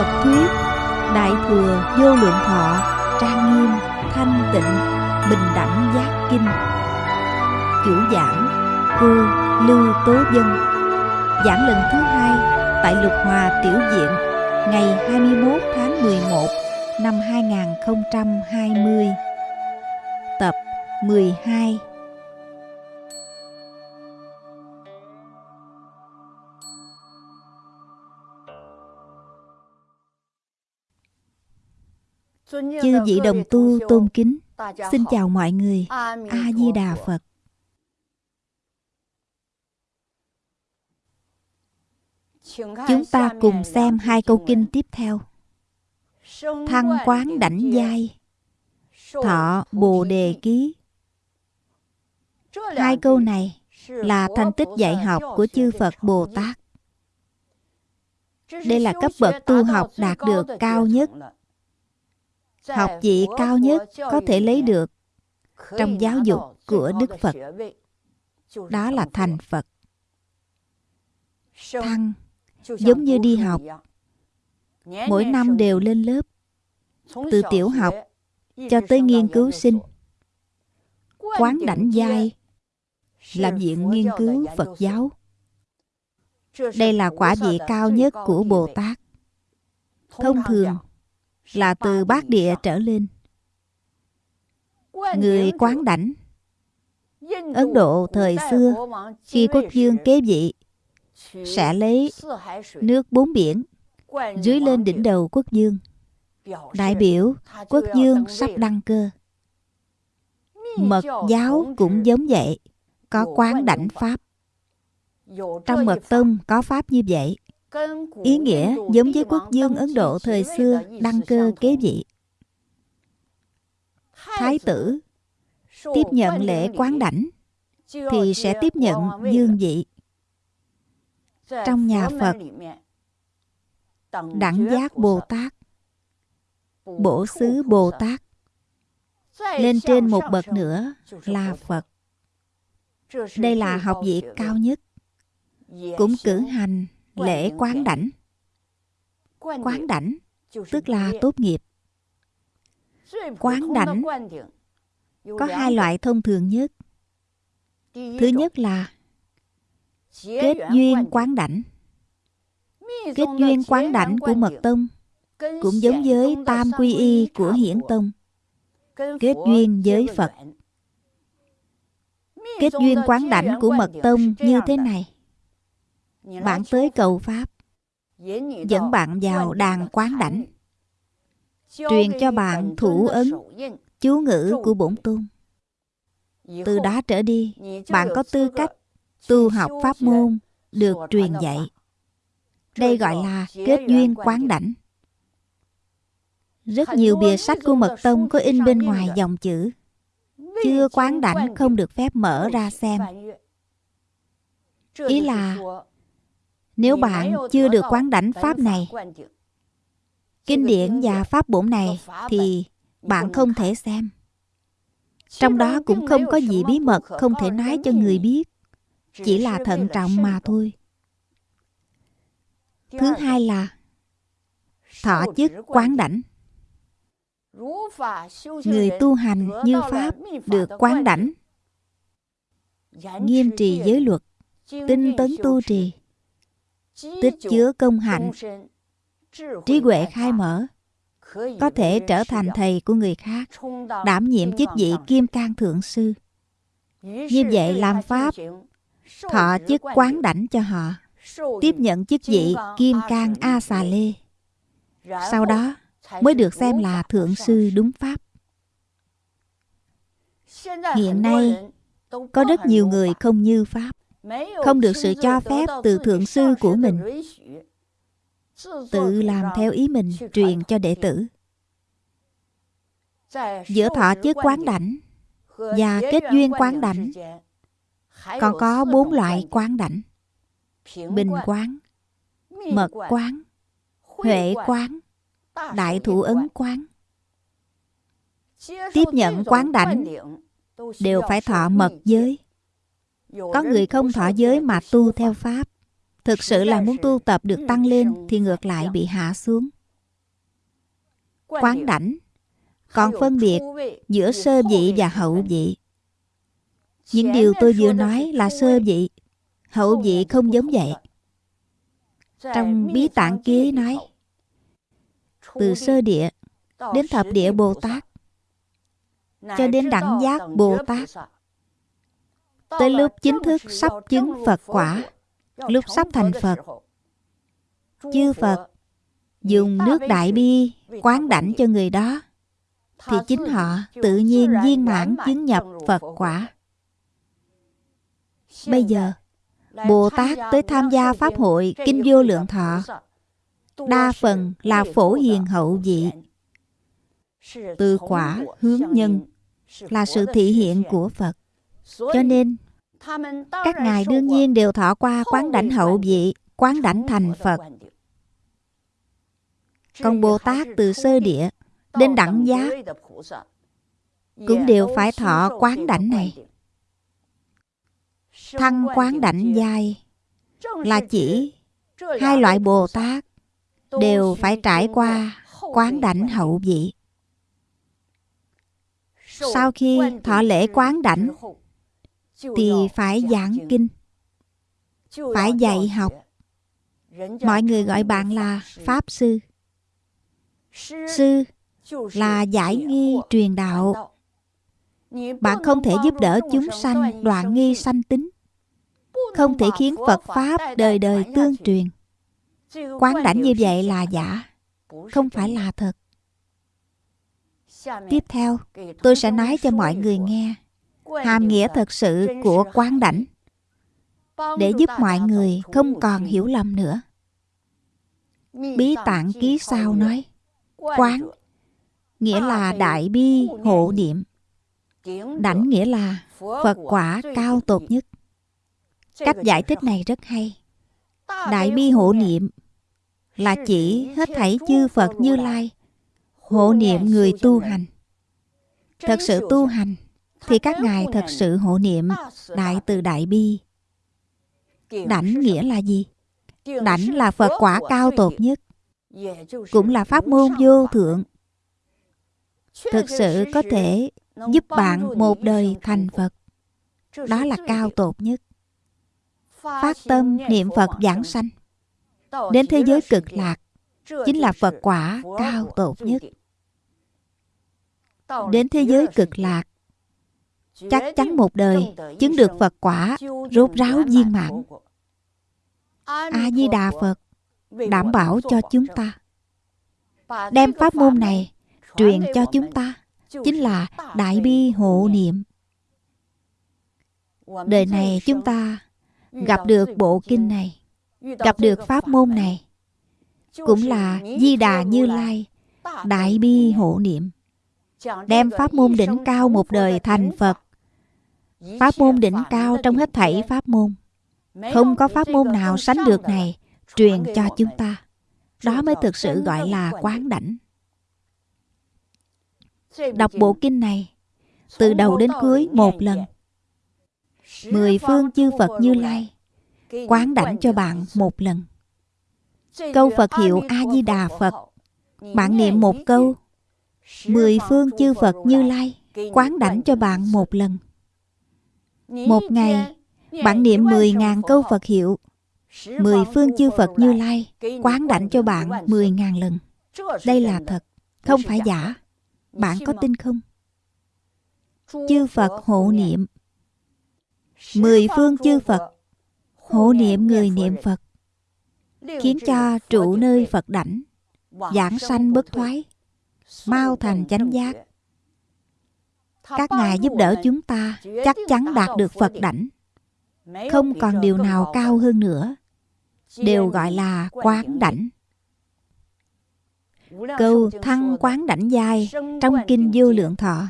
Phật thuyết Đại thừa vô lượng thọ Trang nghiêm, thanh tịnh Bình đẳng giác kinh. Chủ giảng Cô Lưu Tố Dân. Giảng lần thứ hai Tại Lục Hòa Tiểu Diện Ngày 21 tháng 11 Năm 2020 Tập 12 Chư vị đồng tu tôn kính Xin chào mọi người. A-di-đà Phật. Chúng ta cùng xem hai câu kinh tiếp theo. Thăng quán đảnh giai. Thọ Bồ Đề Ký. Hai câu này là thành tích dạy học của chư Phật Bồ Tát. Đây là cấp bậc tu học đạt được cao nhất học vị cao nhất có thể lấy được trong giáo dục của Đức Phật. Đó là thành Phật. Thăng giống như đi học. Mỗi năm đều lên lớp. Từ tiểu học cho tới nghiên cứu sinh. Quán đảnh giai là viện nghiên cứu Phật giáo. Đây là quả vị cao nhất của Bồ Tát. Thông thường là từ bát địa trở lên. Người quán đảnh, Ấn Độ thời xưa, khi quốc dương kế vị, sẽ lấy nước bốn biển dưới lên đỉnh đầu quốc dương đại biểu, quốc dương sắp đăng cơ. Mật giáo cũng giống vậy, có quán đảnh pháp. Trong mật tông có pháp như vậy. Ý nghĩa giống với quốc dương Ấn Độ thời xưa đăng cơ kế vị. Thái tử tiếp nhận lễ quán đảnh thì sẽ tiếp nhận dương vị. Trong nhà Phật, đẳng giác Bồ Tát, bổ xứ Bồ Tát, lên trên một bậc nữa là Phật. Đây là học vị cao nhất, cũng cử hành lễ quán đảnh. Quán đảnh tức là tốt nghiệp. Quán đảnh có hai loại thông thường nhất. Thứ nhất là kết duyên quán đảnh. Kết duyên quán đảnh của mật tông cũng giống với tam quy y của hiển tông. Kết duyên với phật. kết duyên quán đảnh của mật tông như thế này bạn tới cầu Pháp. Dẫn bạn vào đàn quán đảnh Truyền cho bạn thủ ấn Chú ngữ của bổn tôn. Từ đó trở đi Bạn có tư cách Tu học pháp môn Được truyền dạy. Đây gọi là kết duyên quán đảnh Rất nhiều bìa sách của Mật Tông Có in bên ngoài dòng chữ. Chưa quán đảnh không được. phép mở ra xem. Ý là nếu bạn chưa được quán đảnh pháp này, kinh điển và pháp bổn này thì bạn không thể xem. Trong đó cũng không có gì bí mật không thể nói cho người biết. Chỉ là thận trọng mà thôi. Thứ hai là thọ chức quán đảnh. Người tu hành như Pháp được quán đảnh. Nghiêm trì giới luật, tinh tấn tu trì, tích chứa công hạnh. trí huệ khai mở. Có thể trở thành thầy của người khác đảm nhiệm chức vị kim cang thượng sư. Như vậy làm pháp thọ chức quán đảnh cho họ tiếp nhận chức vị kim cang a xà lê. Sau đó mới được xem là thượng sư đúng pháp. Hiện nay có rất nhiều người không như pháp không được sự cho phép từ thượng sư của mình. tự làm theo ý mình truyền cho đệ tử. Giữa thọ chức quán đảnh và kết duyên quán đảnh còn có bốn loại quán đảnh. bình quán mật quán huệ quán đại thủ ấn quán. tiếp nhận quán đảnh đều phải thọ mật giới có người không thọ giới mà tu theo Pháp Thực sự là muốn tu tập được tăng lên Thì ngược lại bị hạ xuống. Quán đảnh còn phân biệt giữa sơ vị và hậu vị. Những điều tôi vừa nói là sơ vị hậu vị không giống vậy. trong bí tạng ký nói từ sơ địa đến thập địa bồ tát. Cho đến đẳng giác bồ tát tới lúc chính thức sắp chứng phật quả, lúc sắp thành phật, chư phật dùng nước đại bi quán đảnh cho người đó, thì chính họ tự nhiên viên mãn chứng nhập phật quả. Bây giờ, bồ tát tới tham gia pháp hội kinh vô lượng thọ, đa phần là phổ hiền hậu vị. Từ quả hướng nhân là sự thị hiện của phật cho nên các ngài đương nhiên đều thọ qua quán đảnh hậu vị quán đảnh thành phật. Còn bồ tát từ sơ địa đến đẳng giác cũng đều phải thọ quán đảnh này. Thăng quán đảnh giai là chỉ hai loại bồ tát đều phải trải qua quán đảnh hậu vị. Sau khi thọ lễ quán đảnh thì phải giảng kinh. Phải dạy học. mọi người gọi bạn là pháp sư. Sư là giải nghi truyền đạo. Bạn không thể giúp đỡ chúng sanh đoạn nghi sanh tính. Không thể khiến phật pháp đời đời tương truyền. Quán đảnh như vậy là giả không phải là thật. Tiếp theo tôi sẽ nói cho mọi người nghe hàm nghĩa thật sự của quán đảnh, để giúp mọi người không còn hiểu lầm nữa. Bí tạng ký sao nói, quán nghĩa là đại bi hộ niệm, đảnh nghĩa là phật quả cao tột nhất. Cách giải thích này rất hay. Đại bi hộ niệm là chỉ hết thảy chư phật như lai hộ niệm người tu hành. Thật sự tu hành thì các ngài thật sự hộ niệm đại từ đại bi. Đảnh nghĩa là gì? Đảnh là phật quả cao tột nhất, cũng là pháp môn vô thượng. Thực sự có thể giúp bạn một đời thành phật, đó là cao tột nhất. Phát tâm niệm phật giảng sanh đến thế giới cực lạc chính là phật quả cao tột nhất. Đến thế giới cực lạc chắc chắn một đời chứng được phật quả rốt ráo viên mãn. a di đà phật đảm bảo cho chúng ta. Đem pháp môn này truyền cho chúng ta chính là đại bi hộ niệm. Đời này chúng ta gặp được bộ kinh này gặp được pháp môn này. cũng là di đà như lai đại bi hộ niệm. Đem pháp môn đỉnh cao một đời thành phật pháp môn đỉnh cao trong hết thảy pháp môn. Không có pháp môn nào sánh được này truyền cho chúng ta. Đó mới thực sự gọi là quán đảnh. Đọc bộ kinh này từ đầu đến cuối một lần. mười phương chư phật như lai quán đảnh cho bạn một lần. Câu phật hiệu a di đà phật. Bạn niệm một câu mười phương chư phật như lai quán đảnh cho bạn một lần một ngày bạn niệm mười ngàn câu phật hiệu mười phương chư phật như lai quán đảnh cho bạn mười ngàn lần. Đây là thật không phải giả. bạn có tin không? Chư phật hộ niệm. mười phương chư phật hộ niệm người niệm phật. Khiến cho trụ nơi phật đảnh giảng sanh bất thoái mau thành chánh giác các ngài giúp đỡ chúng ta, chắc chắn đạt được phật đảnh. Không còn điều nào cao hơn nữa. Đều gọi là quán đảnh. Câu thăng quán đảnh giai trong kinh vô lượng thọ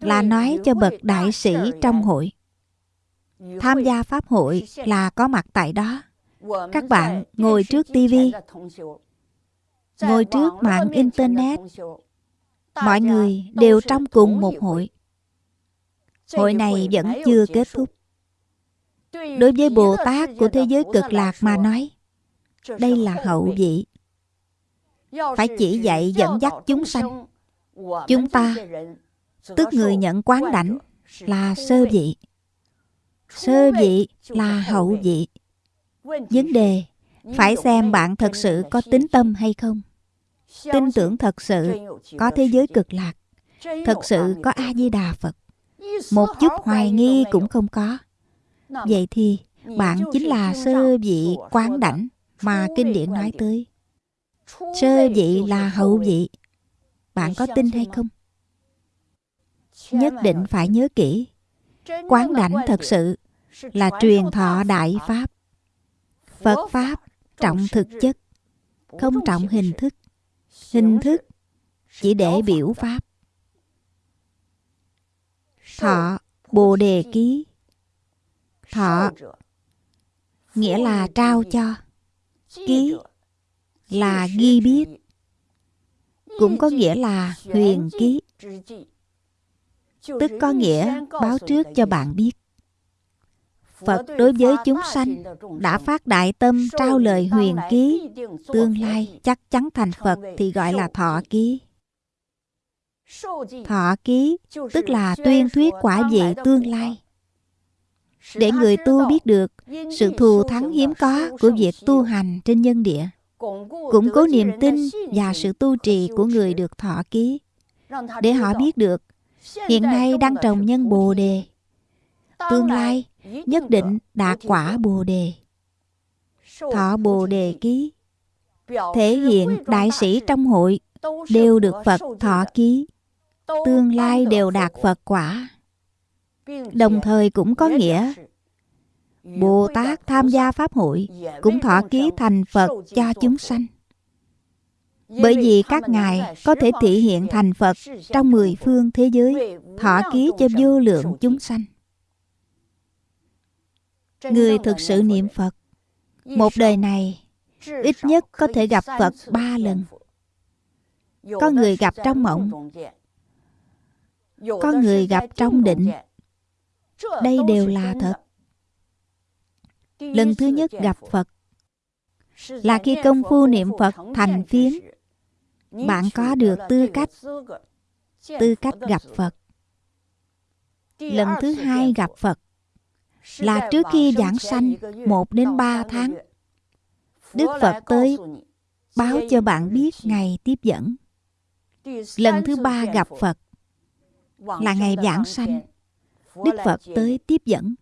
là nói cho bậc đại sĩ trong hội. Tham gia pháp hội là có mặt tại đó. Các bạn ngồi trước tivi ngồi trước mạng internet. Mọi người đều trong cùng một hội hội này vẫn chưa kết thúc. Đối với bồ tát của thế giới cực lạc mà nói đây là hậu vị. Phải chỉ dạy dẫn dắt chúng sanh. Chúng ta tức người nhận quán đảnh là sơ vị. sơ vị là hậu vị. vấn đề phải xem bạn thật sự có tính tâm hay không. Tin tưởng thật sự có thế giới cực lạc. Thật sự có a di đà phật một chút hoài nghi cũng không có. Vậy thì, bạn chính là sơ vị quán đảnh mà kinh điển nói tới. Sơ vị là hậu vị. Bạn có tin hay không? Nhất định phải nhớ kỹ. Quán đảnh thật sự là truyền thọ đại pháp. Phật pháp trọng thực chất, không trọng hình thức. Hình thức chỉ để biểu pháp thọ bồ đề ký. Thọ nghĩa là trao cho. Ký là ghi biết. Cũng có nghĩa là huyền ký. Tức có nghĩa báo trước cho bạn biết. Phật đối với chúng sanh đã phát đại tâm trao lời huyền ký, tương lai chắc chắn thành Phật thì gọi là thọ ký. Thọ ký tức là tuyên thuyết quả vị tương lai. Để người tu biết được sự thù thắng hiếm có của việc tu hành trên nhân địa, củng cố niềm tin và sự tu trì của người được thọ ký, để họ biết được hiện nay đang trồng nhân bồ đề, tương lai nhất định đạt quả bồ đề thọ bồ đề ký thể hiện đại sĩ trong hội đều được phật thọ ký tương lai đều đạt phật quả. đồng thời cũng có nghĩa bồ tát tham gia pháp hội cũng thọ ký thành phật cho chúng sanh. Bởi vì các ngài có thể thể hiện thành phật trong mười phương thế giới thọ ký cho vô lượng chúng sanh. Người thực sự niệm Phật Một đời này Ít nhất có thể gặp Phật ba lần. Có người gặp trong mộng Có người gặp trong định. Đây đều là thật. Lần thứ nhất gặp Phật Là khi công phu niệm Phật thành phiến. Bạn có được tư cách Tư cách gặp Phật. Lần thứ hai gặp Phật là trước khi giảng sanh một đến ba tháng. Đức Phật tới báo cho bạn biết ngày tiếp dẫn. Lần thứ ba gặp Phật là ngày giảng sanh. Đức Phật tới tiếp dẫn.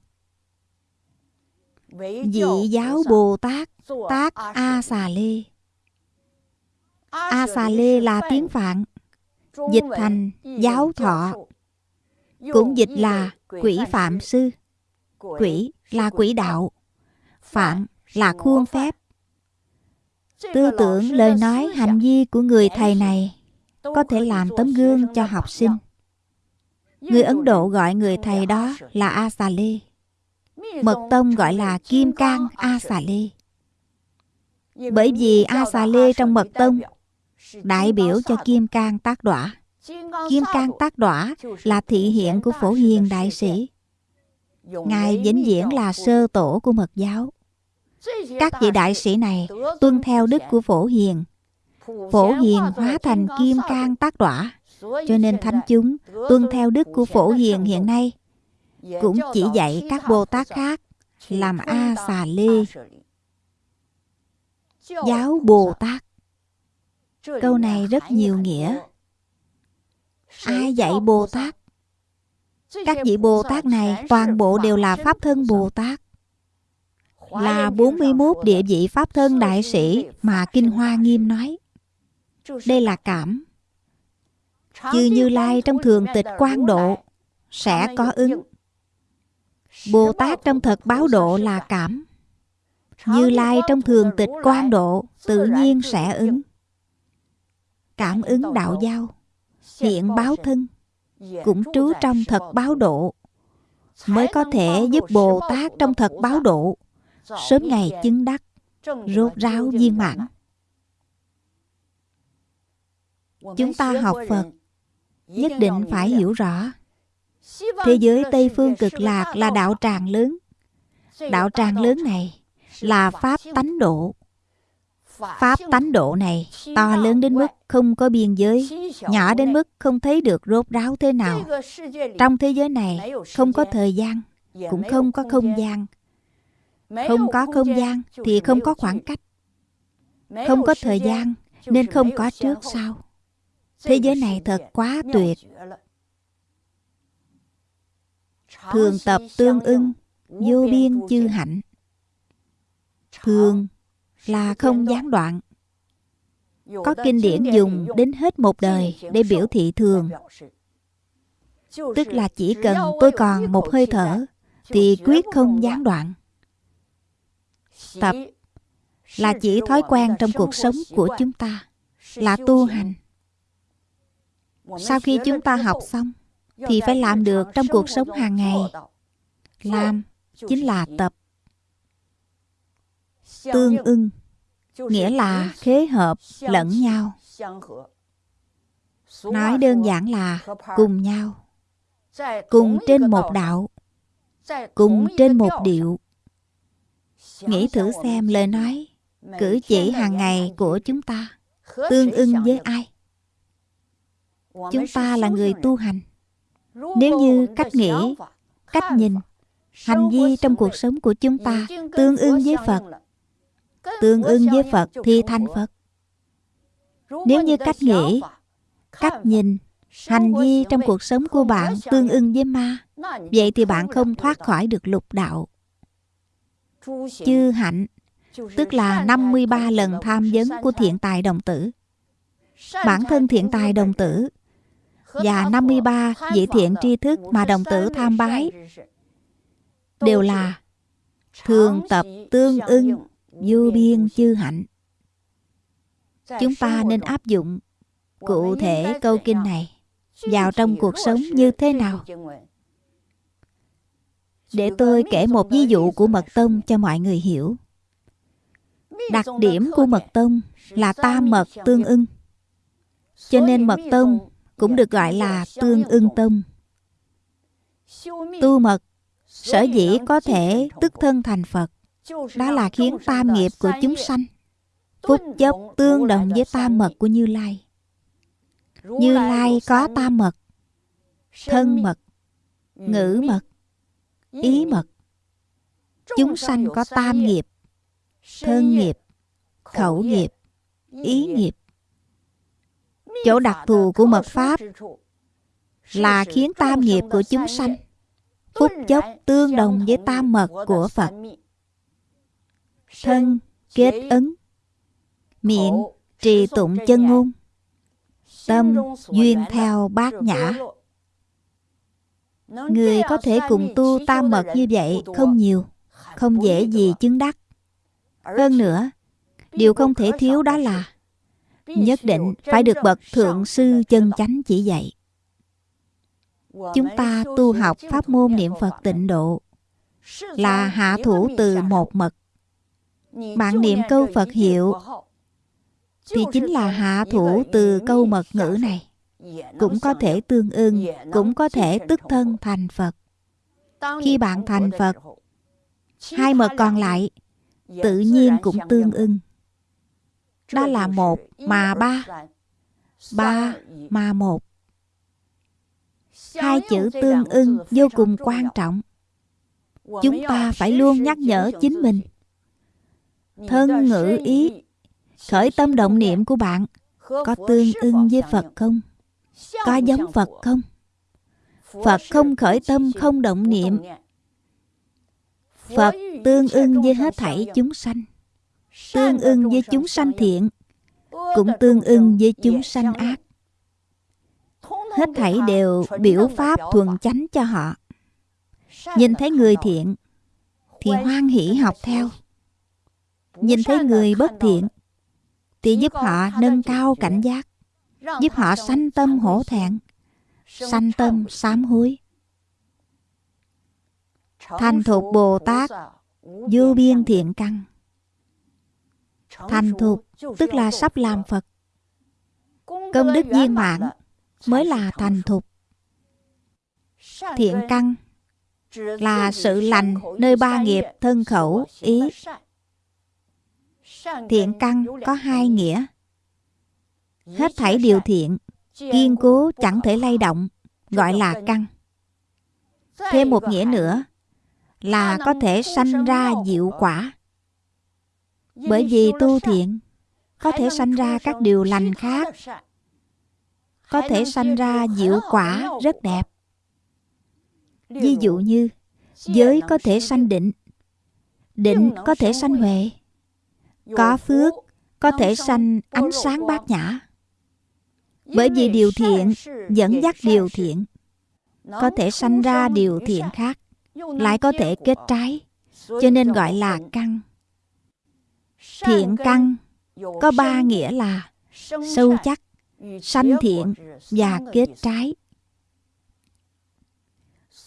Vị giáo Bồ Tát tác A Xà Lê. A Xà Lê là tiếng Phạn, dịch thành giáo thọ, cũng dịch là quỷ phạm sư. Quỷ là quỷ đạo. Phạm là khuôn phép. Tư tưởng, lời nói, hành vi của người thầy này Có thể làm tấm gương cho học sinh Người Ấn Độ gọi người thầy đó là A Xà Lê Mật Tông gọi là Kim Cang A Xà Lê Bởi vì A Xà Lê trong Mật Tông Đại biểu cho Kim Cang tác đọa. Kim Cang tác đọa là thị hiện của Phổ Hiền Đại Sĩ. Ngài vĩnh viễn là sơ tổ của mật giáo. Các vị đại sĩ này tuân theo đức của Phổ Hiền. Phổ Hiền hóa thành kim cang tác đọa, cho nên thánh chúng tuân theo đức của Phổ Hiền hiện nay cũng chỉ dạy các Bồ Tát khác làm A Xà Lê. Giáo Bồ Tát Câu này rất nhiều nghĩa. Ai dạy Bồ Tát? Các vị Bồ Tát này toàn bộ đều là Pháp thân Bồ Tát. Là 41 địa vị Pháp thân đại sĩ mà Kinh Hoa Nghiêm nói. Đây là cảm. Chư Như Lai trong thường tịch quan độ sẽ có ứng. Bồ Tát trong thật báo độ là cảm. Như Lai trong thường tịch quan độ tự nhiên sẽ ứng. Cảm ứng đạo giao, hiện báo thân, cũng trú trong thật báo độ. Mới có thể giúp Bồ Tát trong thật báo độ. Sớm ngày chứng đắc rốt ráo viên mãn. Chúng ta học Phật nhất định phải hiểu rõ thế giới Tây phương cực lạc là đạo tràng lớn. Đạo tràng lớn này là pháp tánh độ. Pháp tánh độ này to lớn đến mức không có biên giới, nhỏ đến mức không thấy được rốt ráo thế nào. Trong thế giới này không có thời gian, cũng không có không gian. Không có không gian thì không có khoảng cách. Không có thời gian nên không có trước sau. Thế giới này thật quá tuyệt. Thường tập tương ưng, vô biên chư hạnh. Thường là không gián đoạn. Có kinh điển dùng đến hết một đời để biểu thị thường. Tức là chỉ cần tôi còn một hơi thở thì quyết không gián đoạn. Tập là chỉ thói quen trong cuộc sống của chúng ta, là tu hành. Sau khi chúng ta học xong thì phải làm được trong cuộc sống hàng ngày. Làm chính là tập tương ưng nghĩa là khế hợp lẫn nhau. nói đơn giản là cùng nhau cùng trên một đạo cùng trên một điệu. nghĩ thử xem lời nói cử chỉ hàng ngày của chúng ta tương ưng với ai chúng ta là người tu hành. Nếu như cách nghĩ cách nhìn hành vi trong cuộc sống của chúng ta tương ưng với phật tương ưng với Phật thì thành Phật. Nếu như cách nghĩ, cách nhìn, hành vi trong cuộc sống của bạn tương ưng với ma, vậy thì bạn không thoát khỏi được lục đạo. Chư hạnh, tức là 53 lần tham vấn của thiện tài đồng tử. Bản thân thiện tài đồng tử và 53 vị thiện tri thức mà đồng tử tham bái. Đều là thường tập tương ưng vô biên chư hạnh. Chúng ta nên áp dụng cụ thể câu kinh này. Vào trong cuộc sống như thế nào? Để tôi kể một ví dụ của mật tông cho mọi người hiểu. Đặc điểm của mật tông là tam mật tương ưng. Cho nên mật tông cũng được gọi là tương ưng tâm, tu mật sở dĩ có thể tức thân thành phật đó là khiến tam nghiệp của chúng sanh phúc chấp tương đồng với tam mật của Như Lai. Như Lai có tam mật, thân mật, ngữ mật, ý mật. Chúng sanh có tam nghiệp, thân nghiệp, khẩu nghiệp, ý nghiệp. Chỗ đặc thù của mật Pháp là khiến tam nghiệp của chúng sanh phúc chốc tương đồng với tam mật của Phật. Thân, kết ứng, miệng, trì tụng chân ngôn, tâm duyên theo bát nhã. Người có thể cùng tu tam mật như vậy không nhiều, không dễ gì chứng đắc. Hơn nữa, điều không thể thiếu đó là nhất định phải được bậc thượng sư chân chánh chỉ dạy chúng ta tu học pháp môn niệm phật tịnh độ là hạ thủ từ một mật bạn niệm câu Phật hiệu thì chính là hạ thủ từ câu mật ngữ này. Cũng có thể tương ưng, cũng có thể tức thân thành Phật. Khi bạn thành Phật, hai mật còn lại tự nhiên cũng tương ưng. Đó là một mà ba, ba mà một. Hai chữ tương ưng vô cùng quan trọng. Chúng ta phải luôn nhắc nhở chính mình. thân ngữ ý khởi tâm động niệm của bạn có tương ưng với phật không? Có giống phật không? Phật không khởi tâm không động niệm. phật tương ưng với hết thảy chúng sanh tương ưng với chúng sanh thiện, cũng tương ưng với chúng sanh ác. Hết thảy đều biểu pháp thuần chánh cho họ. Nhìn thấy người thiện, thì hoan hỷ học theo. Nhìn thấy người bất thiện, thì giúp họ nâng cao cảnh giác, giúp họ sanh tâm hổ thẹn, sanh tâm sám hối. Thành thục bồ tát vô biên thiện căn thành thục, tức là sắp làm phật. Công đức viên mãn mới là thành thục. Thiện căn là sự lành nơi ba nghiệp thân khẩu, ý. Thiện căn có hai nghĩa. Hết thảy điều thiện, kiên cố chẳng thể lay động, gọi là căn. Thêm một nghĩa nữa là có thể sanh ra diệu quả bởi vì tu thiện có thể sanh ra các điều lành khác. Có thể sanh ra diệu quả rất đẹp. Ví dụ như giới có thể sanh định định có thể sanh huệ có phước có thể sanh ánh sáng bát nhã. Bởi vì điều thiện dẫn dắt điều thiện có thể sanh ra điều thiện khác lại có thể kết trái cho nên gọi là căn thiện căn. có ba nghĩa là sâu chắc sanh thiện và kết trái.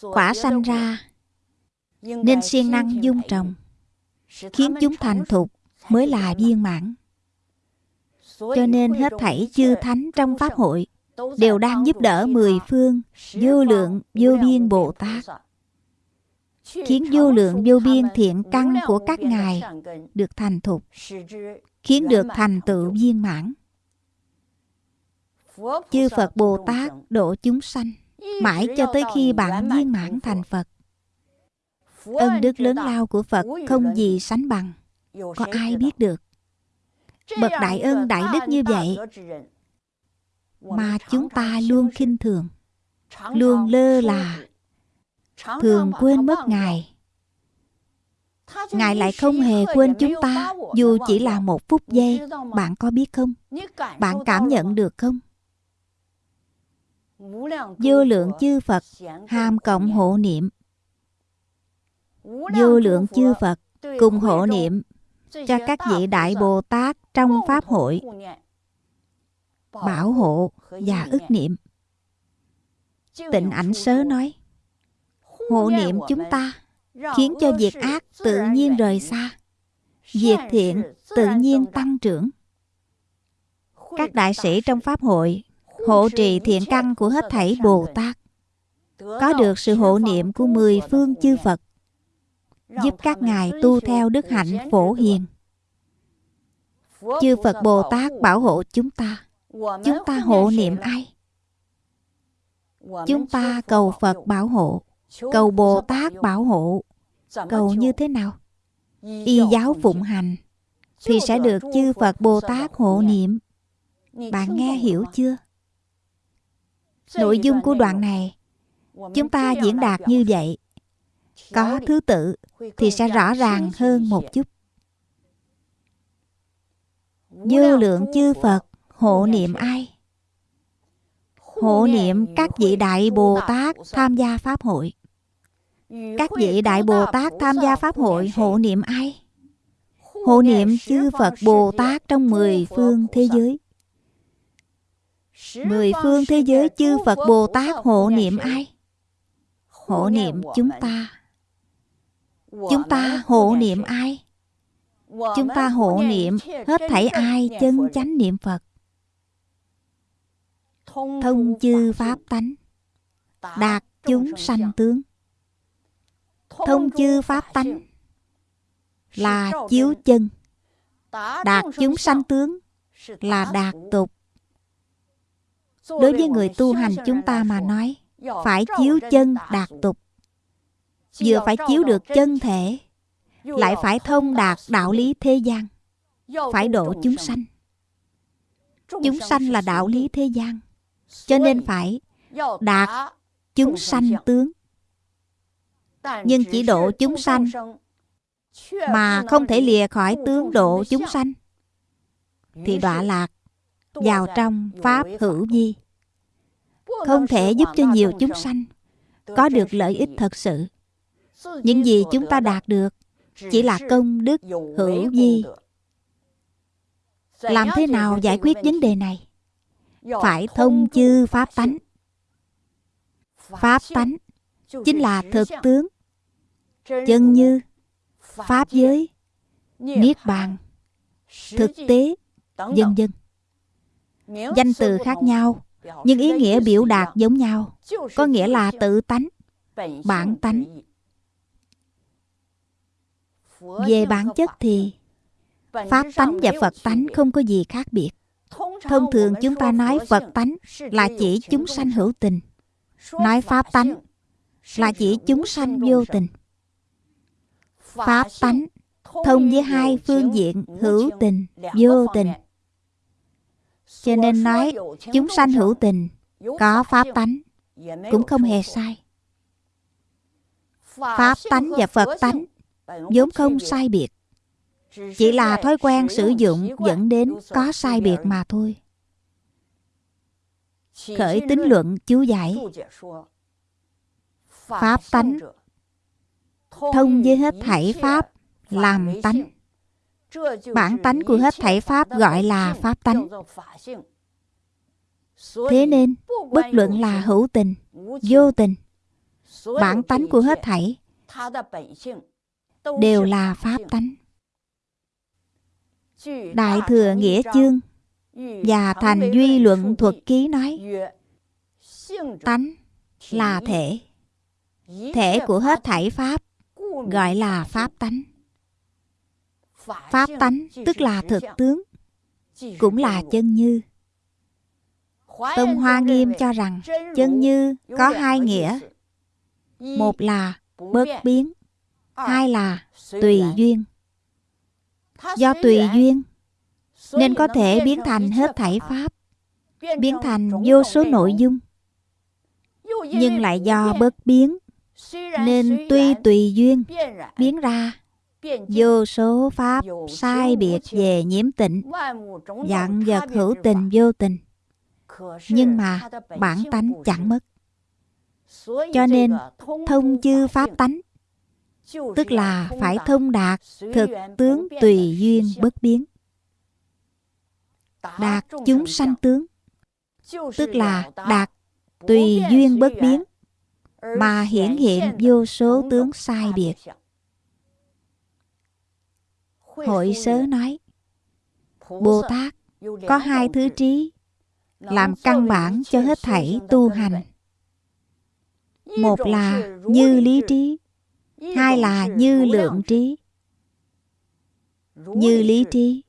quả sanh ra nên siêng năng dung trồng khiến chúng thành thục mới là viên mãn. Cho nên hết thảy chư thánh trong pháp hội đều đang giúp đỡ mười phương vô lượng vô biên bồ tát khiến vô lượng vô biên thiện căn của các ngài được thành thục, khiến được thành tựu viên mãn. Chư phật bồ tát độ chúng sanh, mãi cho tới khi bạn viên mãn thành phật. Ân đức lớn lao của phật không gì sánh bằng, có ai biết được? Bậc đại ân đại đức như vậy mà chúng ta luôn khinh thường, luôn lơ là thường quên mất ngài. Ngài lại không hề quên chúng ta dù chỉ là một phút giây. Bạn có biết không? Bạn cảm nhận được không? Vô lượng chư phật hàm cộng hộ niệm. Vô lượng chư phật cùng hộ niệm cho các vị đại bồ tát trong pháp hội bảo hộ và ức niệm. Tịnh ảnh sớ nói hộ niệm chúng ta khiến cho việc ác tự nhiên rời xa. Việc thiện tự nhiên tăng trưởng. Các đại sĩ trong pháp hội hộ trì thiện căn của hết thảy bồ tát. Có được sự hộ niệm của mười phương chư phật giúp các ngài tu theo đức hạnh phổ hiền. Chư phật bồ tát bảo hộ chúng ta. Chúng ta hộ niệm ai? Chúng ta cầu phật bảo hộ cầu bồ tát bảo hộ. Cầu như thế nào? Y giáo phụng hành thì sẽ được chư phật bồ tát hộ niệm. Bạn nghe hiểu chưa? Nội dung của đoạn này. Chúng ta diễn đạt như vậy. Có thứ tự thì sẽ rõ ràng hơn một chút. Vô lượng chư phật hộ niệm ai? Hộ niệm các vị đại bồ tát tham gia pháp hội các vị đại bồ tát tham gia pháp hội hộ niệm ai? Hộ niệm chư phật bồ tát trong mười phương thế giới. Mười phương thế giới chư phật bồ tát hộ niệm ai? Hộ niệm chúng ta. Chúng ta hộ niệm ai? Chúng ta hộ niệm hết thảy ai chân chánh niệm phật. Thông chư pháp tánh. Đạt chúng sanh tướng thông chư pháp tánh là chiếu chân, đạt chúng sanh tướng, là đạt tục. Đối với người tu hành chúng ta mà nói, phải chiếu chân đạt tục. Vừa phải chiếu được chân thể, lại phải thông đạt đạo lý thế gian, phải độ chúng sanh. Chúng sanh là đạo lý thế gian, cho nên phải đạt chúng sanh tướng nhưng chỉ độ chúng sanh mà không thể lìa khỏi tướng độ chúng sanh. Thì đọa lạc vào trong pháp hữu vi. không thể giúp cho nhiều chúng sanh có được lợi ích thật sự. Những gì chúng ta đạt được chỉ là công đức hữu vi. làm thế nào giải quyết vấn đề này? Phải thông chư pháp tánh. Pháp tánh chính là thực tướng chân như pháp giới niết bàn thực tế vân vân danh từ khác nhau nhưng ý nghĩa biểu đạt giống nhau có nghĩa là tự tánh bản tánh. về bản chất thì Pháp tánh và Phật tánh không có gì khác biệt. Thông thường chúng ta nói Phật tánh là chỉ chúng sanh hữu tình. Nói Pháp tánh là chỉ chúng sanh vô tình. Pháp tánh thông với hai phương diện hữu tình, vô tình. Cho nên nói chúng sanh hữu tình có pháp tánh cũng không hề sai. Pháp tánh và Phật tánh vốn không sai biệt. Chỉ là thói quen sử dụng dẫn đến có sai biệt mà thôi. Khởi tính luận chú giải Pháp tánh. Thông với hết thảy Pháp làm tánh. Bản tánh của hết thảy Pháp gọi là Pháp tánh. Thế nên, bất luận là hữu tình, vô tình Bản tánh của hết thảy Đều là Pháp tánh. Đại Thừa Nghĩa Chương và Thành Duy Luận Thuật Ký nói Tánh là thể. Thể của hết thảy Pháp gọi là Pháp tánh. Pháp tánh tức là thực tướng Cũng là chân như. Tông Hoa Nghiêm cho rằng chân như có hai nghĩa. Một là bất biến Hai là tùy duyên. Do tùy duyên Nên có thể biến thành hết thảy Pháp Biến thành vô số nội dung. Nhưng lại do bất biến Nên tuy tùy duyên Biến ra. vô số pháp sai biệt về nhiễm tịnh dạng vật hữu tình vô tình. Nhưng mà bản tánh chẳng mất. Cho nên thông chư pháp tánh tức là phải thông đạt thực tướng tùy duyên bất biến. Đạt chúng sanh tướng tức là đạt tùy duyên bất biến mà hiển hiện vô số tướng sai biệt. Hội sớ nói, bồ tát, có hai thứ trí, làm căn bản cho hết thảy tu hành. Một là như lý trí, hai là như lượng trí. Như lý trí,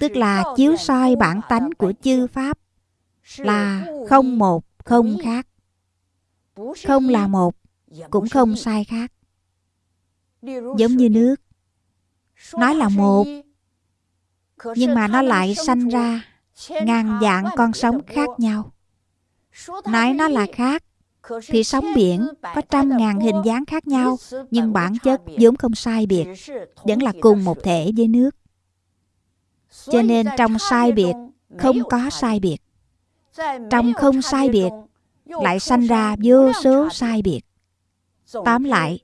tức là chiếu soi bản tánh của chư pháp, là không một, không khác không là một, cũng không sai khác. Giống như nước. Nói là một, nhưng mà nó lại sanh ra ngàn dạng con sống khác nhau. Nói nó là khác, thì sóng biển có trăm ngàn hình dáng khác nhau, nhưng bản chất vốn không sai biệt, vẫn là cùng một thể với nước. Cho nên trong sai biệt không có sai biệt. Trong không sai biệt lại sanh ra vô số sai biệt. Tóm lại,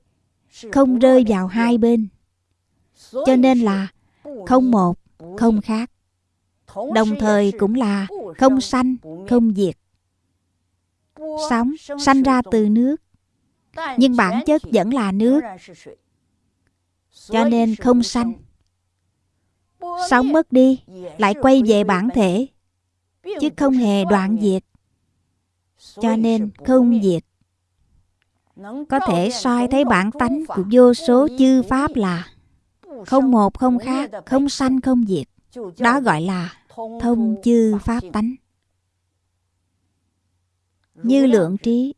không rơi vào hai bên. Cho nên là không một, không khác. Đồng thời cũng là không sanh, không diệt. Sóng sanh ra từ nước. Nhưng bản chất vẫn là nước. Cho nên không sanh. Sóng mất đi, lại quay về bản thể. Chứ không hề đoạn diệt cho nên không diệt. Có thể soi thấy bản tánh của vô số chư pháp là không một không khác không sanh không diệt. Đó gọi là thông chư pháp tánh. Như lượng trí.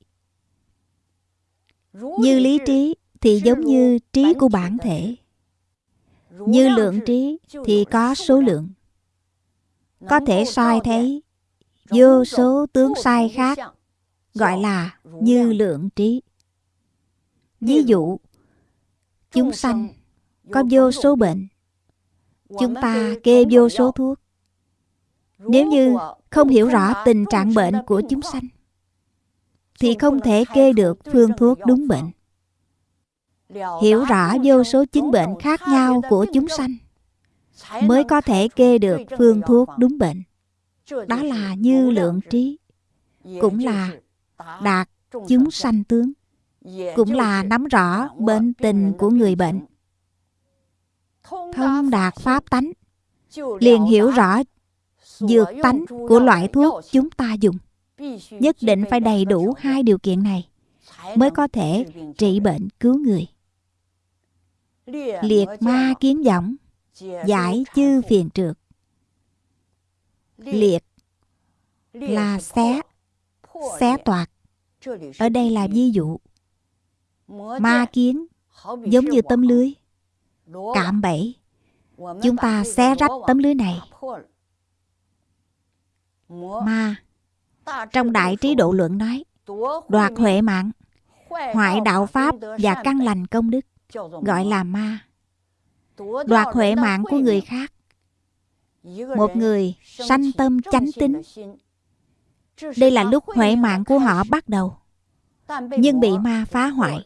Như lý trí thì giống như trí của bản thể. Như lượng trí thì có số lượng. Có thể soi thấy vô số tướng sai khác gọi là như lượng trí. Ví dụ chúng sanh có vô số bệnh chúng ta kê vô số thuốc. Nếu như không hiểu rõ tình trạng bệnh của chúng sanh thì không thể kê được phương thuốc đúng bệnh. hiểu rõ vô số chứng bệnh khác nhau của chúng sanh mới có thể kê được phương thuốc đúng bệnh. Đó là như lượng trí cũng là đạt chúng sanh tướng cũng là nắm rõ bệnh tình của người bệnh. Thông đạt pháp tánh liền hiểu rõ dược tánh của loại thuốc chúng ta dùng. Nhất định phải đầy đủ hai điều kiện này mới có thể trị bệnh cứu người. Liệt ma kiến võng giải chư phiền trượt liệt. Là xé xé toạc. Ở đây là ví dụ. Ma kiến, giống như tấm lưới. Cạm bẫy. Chúng ta xé rách tấm lưới này. Ma, trong đại trí độ luận nói, đoạt huệ mạng, hoại đạo pháp và căn lành công đức, gọi là ma. Đoạt huệ mạng của người khác. Một người sanh tâm chánh tính đây là lúc huệ mạng của họ bắt đầu. Nhưng bị ma phá hoại.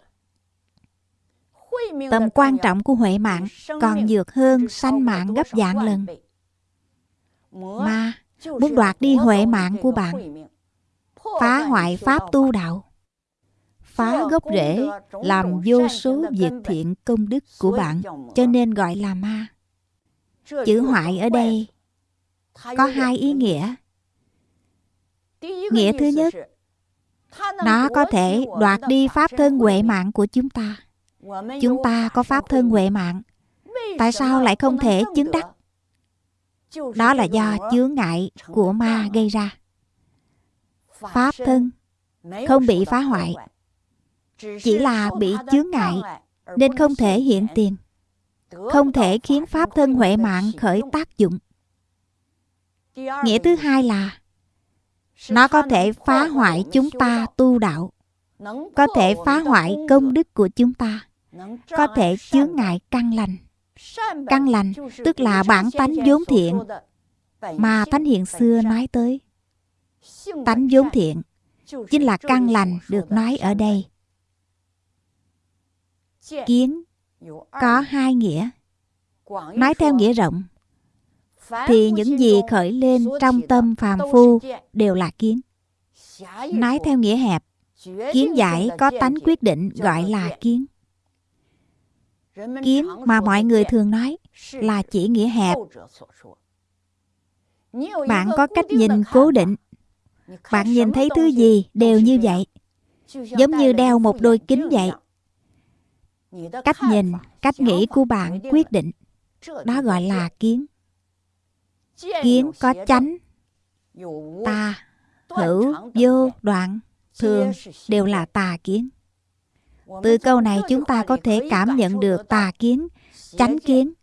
Tầm quan trọng của huệ mạng còn dược hơn sanh mạng gấp vạn lần. Ma, muốn đoạt đi huệ mạng của bạn. Phá hoại pháp tu đạo. Phá gốc rễ, làm vô số việc thiện công đức của bạn, cho nên gọi là ma. Chữ hoại ở đây có hai ý nghĩa nghĩa thứ nhất nó có thể đoạt đi pháp thân huệ mạng của chúng ta. Chúng ta có pháp thân huệ mạng. Tại sao lại không thể chứng đắc? đó là do chướng ngại của ma gây ra. pháp thân không bị phá hoại chỉ là bị chướng ngại nên không thể hiện tiền không thể khiến pháp thân huệ mạng khởi tác dụng. Nghĩa thứ hai là nó có thể phá hoại chúng ta tu đạo, có thể phá hoại công đức của chúng ta, có thể chướng ngại căn lành. Căn lành tức là bản tánh vốn thiện mà thánh hiện xưa nói tới. Tánh vốn thiện chính là căn lành được nói ở đây. Kiến có hai nghĩa. Nói theo nghĩa rộng thì những gì khởi lên trong tâm phàm phu đều là kiến. Nói theo nghĩa hẹp kiến giải có tánh quyết định gọi là kiến. Kiến mà mọi người thường nói là chỉ nghĩa hẹp. bạn có cách nhìn cố định. bạn nhìn thấy thứ gì đều như vậy giống như đeo một đôi kính vậy. cách nhìn cách nghĩ của bạn quyết định. Đó gọi là kiến kiến có chánh. tà hữu vô đoạn thường đều là tà kiến. Từ câu này chúng ta có thể cảm nhận được tà kiến chánh kiến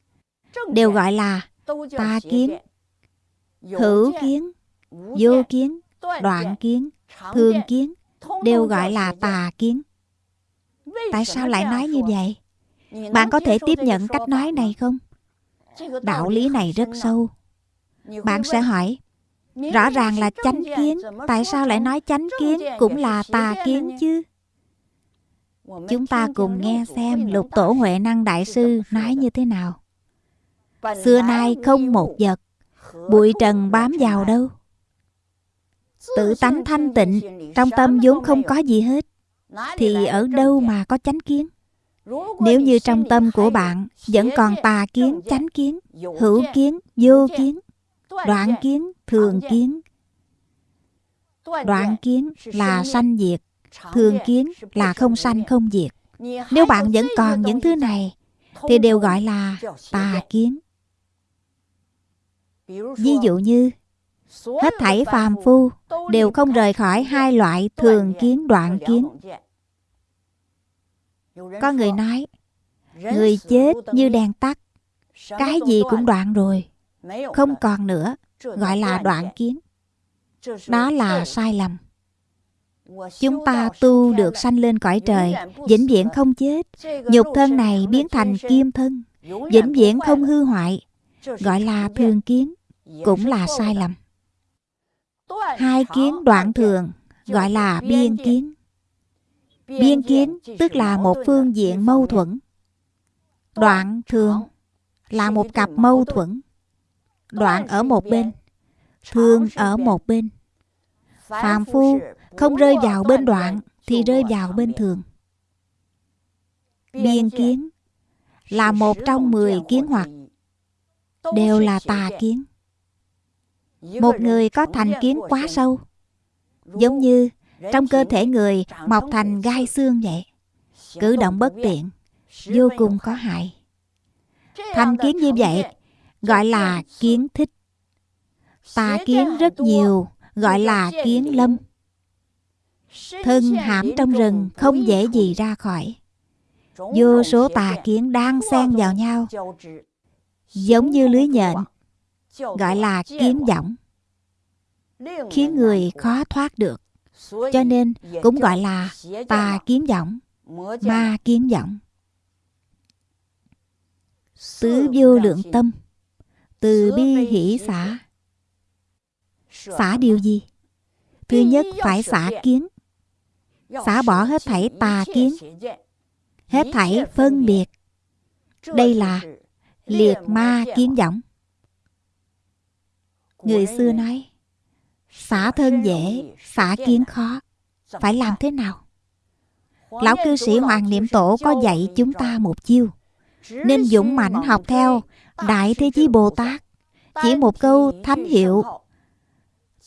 đều gọi là tà kiến. hữu kiến vô kiến đoạn kiến thường kiến đều gọi là tà kiến. Tại sao lại nói như vậy? Bạn có thể tiếp nhận cách nói này không? Đạo lý này rất sâu bạn sẽ hỏi rõ ràng là chánh kiến tại sao lại nói chánh kiến cũng là tà kiến chứ? Chúng ta cùng nghe xem lục tổ huệ năng đại sư nói như thế nào? Xưa nay không một vật bụi trần bám vào đâu. Tự tánh thanh tịnh trong tâm vốn không có gì hết thì ở đâu mà có chánh kiến? Nếu như trong tâm của bạn vẫn còn tà kiến chánh kiến hữu kiến vô kiến đoạn kiến thường kiến. Đoạn kiến là sanh diệt. Thường kiến là không sanh không diệt. Nếu bạn vẫn còn những thứ này thì đều gọi là tà kiến. Ví dụ như hết thảy phàm phu đều không rời khỏi hai loại thường kiến đoạn kiến. có người nói người chết như đèn tắt. cái gì cũng đoạn rồi không còn nữa gọi là đoạn kiến. đó là sai lầm. chúng ta tu được sanh lên cõi trời vĩnh viễn không chết. nhục thân này biến thành kim thân vĩnh viễn không hư hoại gọi là thường kiến cũng là sai lầm. Hai kiến đoạn thường gọi là biên kiến. Biên kiến tức là một phương diện mâu thuẫn. đoạn thường là một cặp mâu thuẫn đoạn ở một bên. Thường ở một bên. Phàm phu không rơi vào bên đoạn thì rơi vào bên thường. Biên kiến là một trong mười kiến hoặc đều là tà kiến. Một người có thành kiến quá sâu giống như trong cơ thể người mọc thành gai xương vậy cử động bất tiện vô cùng có hại. Thành kiến như vậy gọi là kiến thích. Tà kiến rất nhiều, gọi là kiến lâm. Thân hãm trong rừng không dễ gì ra khỏi. Vô số tà kiến đang xen vào nhau, giống như lưới nhện, gọi là kiến võng, khiến người khó thoát được. Cho nên cũng gọi là tà kiến võng, ma kiến võng. Tứ vô lượng tâm, từ bi hỷ xả Xả điều gì? Thứ nhất phải xả kiến, xả bỏ hết thảy tà kiến, hết thảy phân biệt. Đây là liệt ma kiến võng. Người xưa nói, xả thân dễ, xả kiến khó. Phải làm thế nào? Lão cư sĩ Hoàng Niệm Tổ có dạy chúng ta một chiêu. Nên dũng mãnh học theo Đại Thế Chí Bồ Tát. Chỉ một câu thánh hiệu.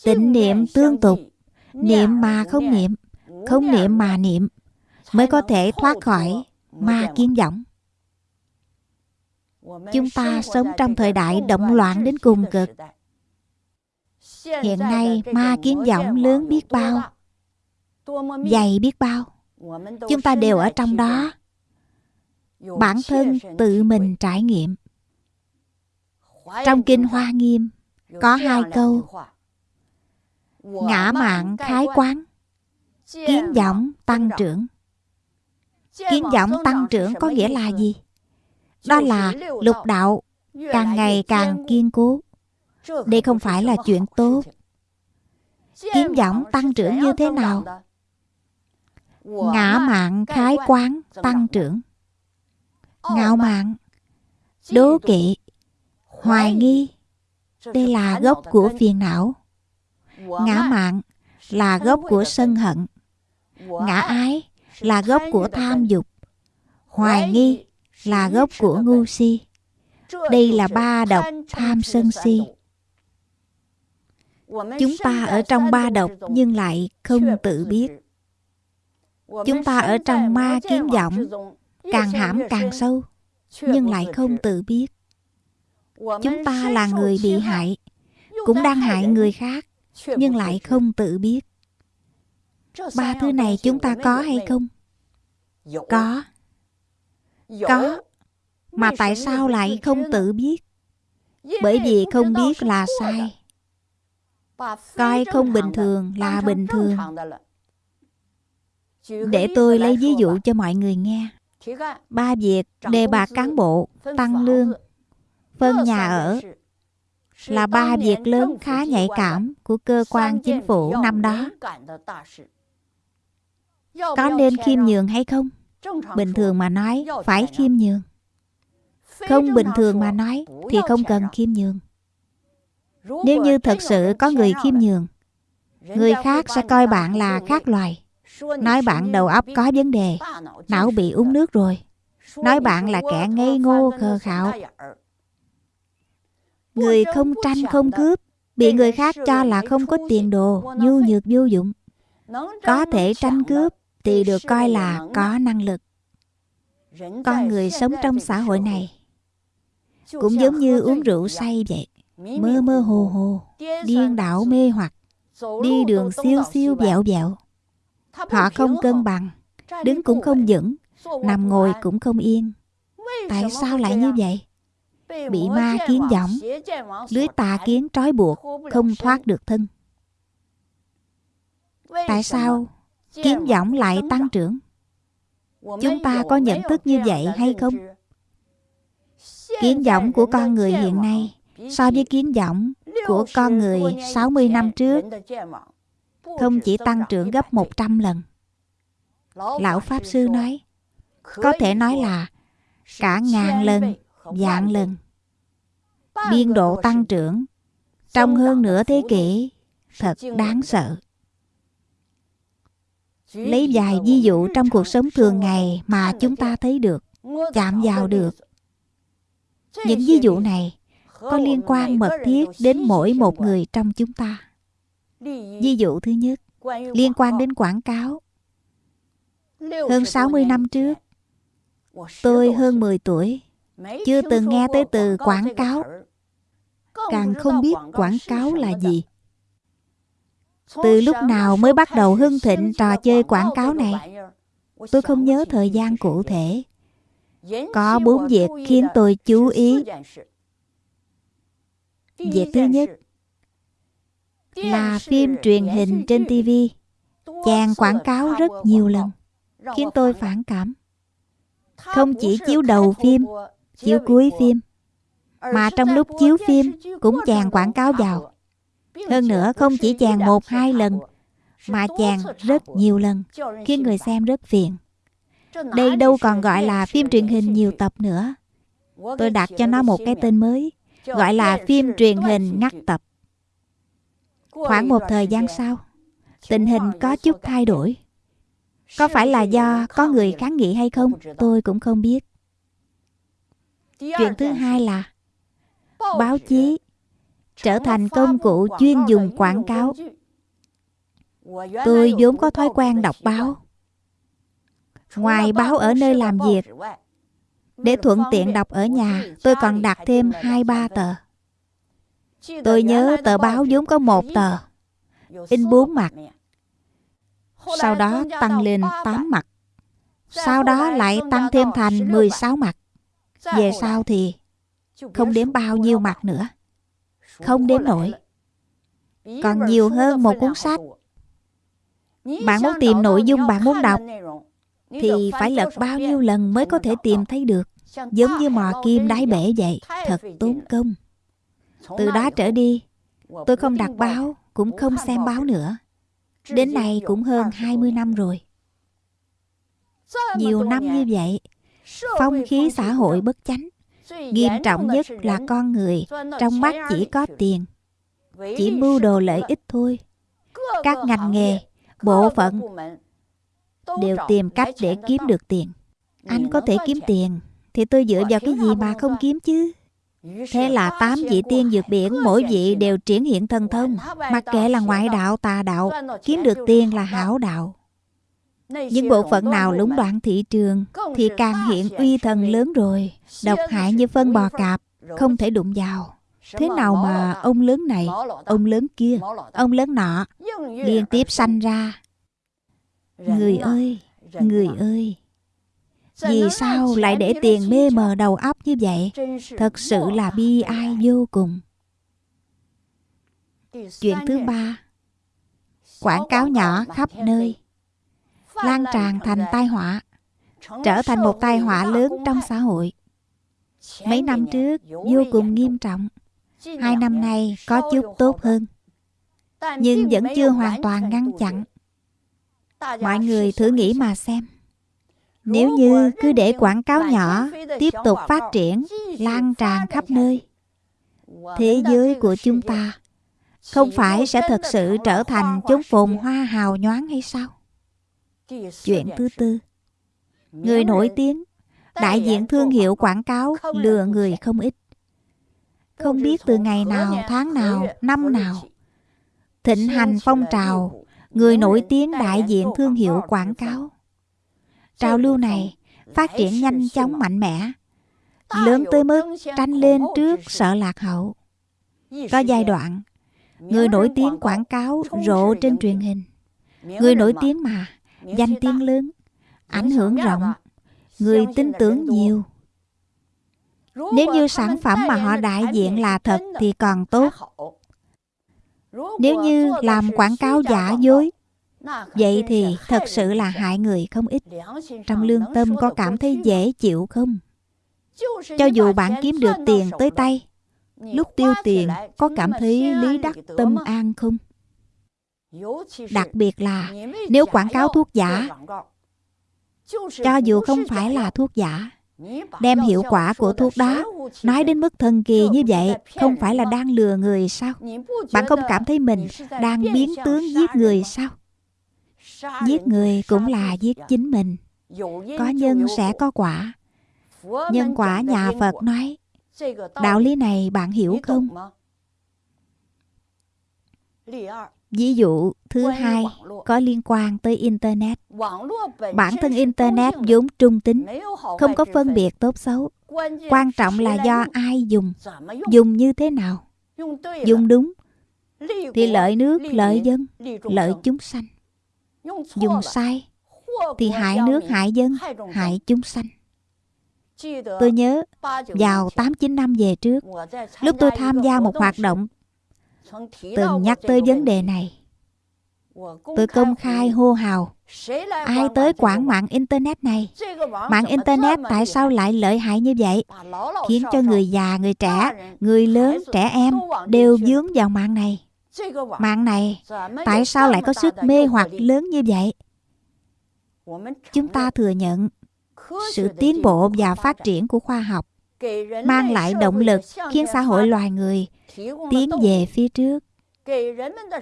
Tịnh niệm tương tục. Niệm mà không niệm. Không niệm mà niệm. Mới có thể thoát khỏi ma kiến võng. Chúng ta sống trong thời đại động loạn đến cùng cực. Hiện nay ma kiến vọng lớn biết bao, Dày biết bao Chúng ta đều ở trong đó Bản thân tự mình trải nghiệm trong Kinh Hoa Nghiêm Có hai câu. Ngã mạng khái quán Kiến vọng tăng trưởng. Kiến vọng tăng trưởng có nghĩa là gì? Đó là lục đạo càng ngày càng kiên cố. đây không phải là chuyện tốt. Kiến võng tăng trưởng như thế nào? Ngã mạng khái quán tăng trưởng. Ngạo mạn Đố kỵ Hoài nghi. Đây là gốc của phiền não. Ngã mạng là gốc của sân hận. Ngã ái là gốc của tham dục. Hoài nghi là gốc của ngu si. Đây là ba độc tham sân si. chúng ta ở trong ba độc nhưng lại không tự biết. chúng ta ở trong ma kiến vọng càng hãm càng sâu nhưng lại không tự biết chúng ta là người bị hại cũng đang hại người khác nhưng lại không tự biết. ba thứ này chúng ta có hay không? có. Có. Mà tại sao lại không tự biết? bởi vì không biết là sai. coi không bình thường là bình thường. để tôi lấy ví dụ cho mọi người nghe. Ba việc đề bạt cán bộ tăng lương phân nhà ở là ba việc lớn khá nhạy cảm của cơ quan chính phủ năm đó. Có nên khiêm nhường hay không? Bình thường mà nói phải khiêm nhường. Không bình thường mà nói thì không cần khiêm nhường. Nếu như thật sự có người khiêm nhường Người khác sẽ coi bạn là khác loài. Nói bạn đầu óc có vấn đề. Não bị uống nước rồi. Nói bạn là kẻ ngây ngô khờ khạo Người không tranh không cướp Bị người khác cho là không có tiền đồ Nhu nhược vô dụng. Có thể tranh cướp Thì được coi là có năng lực. Con người sống trong xã hội này Cũng giống như uống rượu say vậy mơ mơ hồ hồ, điên đảo mê hoặc, đi đường siêu siêu dẹo dẹo. Họ không cân bằng, đứng cũng không vững, nằm ngồi cũng không yên. Tại sao lại như vậy? Bị ma kiến võng, lưới tà kiến trói buộc, không thoát được thân. Tại sao kiến võng lại tăng trưởng? Chúng ta có nhận thức như vậy hay không? Kiến võng của con người hiện nay so với kiến vọng của con người 60 năm trước không chỉ tăng trưởng gấp 100 lần. Lão Pháp Sư nói, có thể nói là cả ngàn lần, vạn lần. Biên độ tăng trưởng trong hơn nửa thế kỷ thật đáng sợ. Lấy vài ví dụ trong cuộc sống thường ngày mà chúng ta thấy được, chạm vào được. Những ví dụ này có liên quan mật thiết đến mỗi một người trong chúng ta. Ví dụ thứ nhất, liên quan đến quảng cáo. Hơn 60 năm trước, tôi hơn 10 tuổi, chưa từng nghe tới từ quảng cáo. càng không biết quảng cáo là gì. từ lúc nào mới bắt đầu hưng thịnh trò chơi quảng cáo này? tôi không nhớ thời gian cụ thể. Có bốn việc khiến tôi chú ý. việc thứ nhất là phim truyền hình trên tv chàng quảng cáo rất nhiều lần khiến tôi phản cảm. Không chỉ chiếu đầu phim chiếu cuối phim. Mà trong lúc chiếu phim cũng chàng quảng cáo vào. hơn nữa không chỉ chàng một hai lần mà chàng rất nhiều lần khiến người xem rất phiền. đây đâu còn gọi là phim truyền hình nhiều tập nữa. Tôi đặt cho nó một cái tên mới gọi là phim truyền hình ngắt tập. Khoảng một thời gian sau tình hình có chút thay đổi. Có phải là do có người kháng nghị hay không tôi cũng không biết chuyện thứ hai là báo chí trở thành công cụ chuyên dùng quảng cáo. tôi vốn có thói quen đọc báo. Ngoài báo ở nơi làm việc để thuận tiện đọc ở nhà tôi còn đặt thêm hai ba tờ. tôi nhớ tờ báo vốn có một tờ in bốn mặt. sau đó tăng lên 8 mặt. Sau đó lại tăng thêm thành 16 mặt về sau thì không đếm bao nhiêu mặt nữa. Không đếm nổi. còn nhiều hơn một cuốn sách. bạn muốn tìm nội dung bạn muốn đọc thì phải lật bao nhiêu lần mới có thể tìm thấy được. Giống như mò kim đáy bể vậy. Thật tốn công. Từ đó trở đi tôi không đặt báo cũng không xem báo nữa. Đến nay cũng hơn 20 năm rồi. Nhiều năm như vậy phong khí xã hội bất chánh. nghiêm trọng nhất là con người trong mắt chỉ có tiền. Chỉ mưu đồ lợi ích thôi. Các ngành nghề bộ phận đều tìm cách để kiếm được tiền. Anh có thể kiếm tiền thì tôi dựa vào cái gì mà không kiếm chứ? Thế là tám vị tiên dược biển mỗi vị đều triển hiện thần thông. Mặc kệ là ngoại đạo tà đạo Kiếm được tiền là hảo đạo những bộ phận nào lũng đoạn thị trường Thì càng hiện uy thần lớn rồi. Độc hại như phân bò cạp Không thể đụng vào. Thế nào mà ông lớn này Ông lớn kia Ông lớn nọ Liên tiếp sanh ra. Người ơi Người ơi vì sao lại để tiền mê mờ đầu óc như vậy? Thật sự là bi ai vô cùng. Chuyện thứ ba. Quảng cáo nhỏ khắp nơi Lan tràn thành tai họa Trở thành một tai họa lớn trong xã hội. Mấy năm trước vô cùng nghiêm trọng. Hai năm nay có chút tốt hơn Nhưng vẫn chưa hoàn toàn ngăn chặn. Mọi người thử nghĩ mà xem nếu như cứ để quảng cáo nhỏ tiếp tục phát triển, lan tràn khắp nơi, thế giới của chúng ta không phải sẽ thật sự trở thành chốn phồn hoa hào nhoáng hay sao? Chuyện thứ tư. Người nổi tiếng. Đại diện thương hiệu quảng cáo lừa người không ít. Không biết từ ngày nào, tháng nào, năm nào. Thịnh hành phong trào. Người nổi tiếng đại diện thương hiệu quảng cáo. Trào lưu này phát triển nhanh chóng mạnh mẽ, lớn tới mức tranh lên trước sợ lạc hậu. Có giai đoạn, người nổi tiếng quảng cáo rộ trên truyền hình. Người nổi tiếng mà, danh tiếng lớn, ảnh hưởng rộng, người tin tưởng nhiều. Nếu như sản phẩm mà họ đại diện là thật thì còn tốt. Nếu như làm quảng cáo giả dối Vậy thì thật sự là hại người không ít Trong lương tâm có cảm thấy dễ chịu không? Cho dù bạn kiếm được tiền tới tay Lúc tiêu tiền có cảm thấy lý đắc tâm an không? Đặc biệt là nếu quảng cáo thuốc giả Cho dù không phải là thuốc giả Đem hiệu quả của thuốc đó Nói đến mức thần kỳ như vậy Không phải là đang lừa người sao Bạn không cảm thấy mình đang biến tướng giết người sao Giết người cũng là giết chính mình。Có nhân sẽ có quả。Nhân quả nhà Phật nói Đạo lý này bạn hiểu không? Ví dụ thứ hai có liên quan tới Internet. Bản thân Internet vốn trung tính, không có phân biệt tốt xấu. Quan trọng là do ai dùng, dùng. như thế nào. dùng đúng. Thì lợi nước lợi dân lợi chúng sanh. Dùng sai thì hại nước hại dân hại chúng sanh. Tôi nhớ vào 8-9 năm về trước lúc tôi tham gia một hoạt động từng nhắc tới vấn đề này. tôi công khai hô hào. ai tới quản mạng internet này? mạng internet tại sao lại lợi hại như vậy? khiến cho người già người trẻ người lớn trẻ em đều dướng vào mạng này. mạng này tại sao lại có sức mê hoặc lớn như vậy? chúng ta thừa nhận sự tiến bộ và phát triển của khoa học mang lại động lực khiến xã hội loài người tiến về phía trước.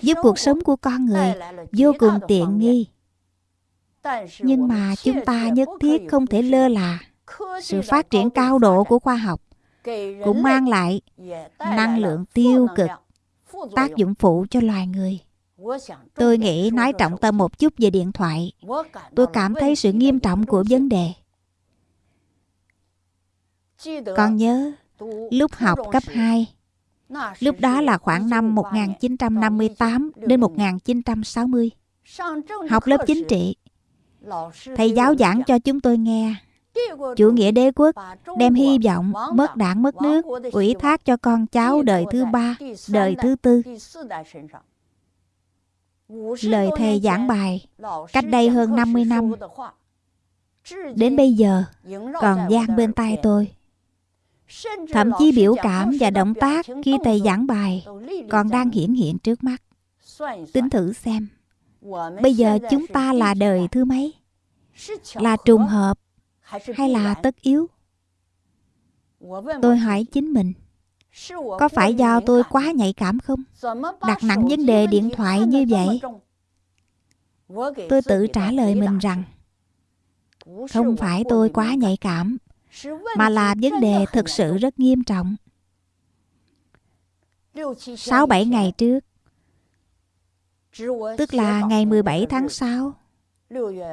Giúp cuộc sống của con người vô cùng tiện nghi. nhưng mà chúng ta nhất thiết không thể lơ là. sự phát triển cao độ của khoa học cũng mang lại năng lượng tiêu cực tác dụng phụ cho loài người. Tôi nghĩ nói trọng tâm một chút về điện thoại. Tôi cảm thấy sự nghiêm trọng của vấn đề con nhớ lúc học cấp 2 Lúc đó là khoảng năm 1958 đến 1960 Học lớp chính trị. Thầy giáo giảng cho chúng tôi nghe. Chủ nghĩa đế quốc đem hy vọng mất đảng mất nước ủy thác cho con cháu đời thứ ba, đời thứ tư. Lời thầy giảng bài cách đây hơn 50 năm đến bây giờ còn gian bên tai tôi. Thậm chí biểu cảm và động tác khi thầy giảng bài còn đang hiển hiện trước mắt. Tính thử xem, bây giờ chúng ta là đời thứ mấy? Là trùng hợp hay là tất yếu? Tôi hỏi chính mình, có phải do tôi quá nhạy cảm không? Đặt nặng vấn đề điện thoại như vậy? Tôi tự trả lời mình rằng, không phải tôi quá nhạy cảm mà là vấn đề thực sự rất nghiêm trọng. 6-7 ngày trước, tức là ngày 17 tháng 6,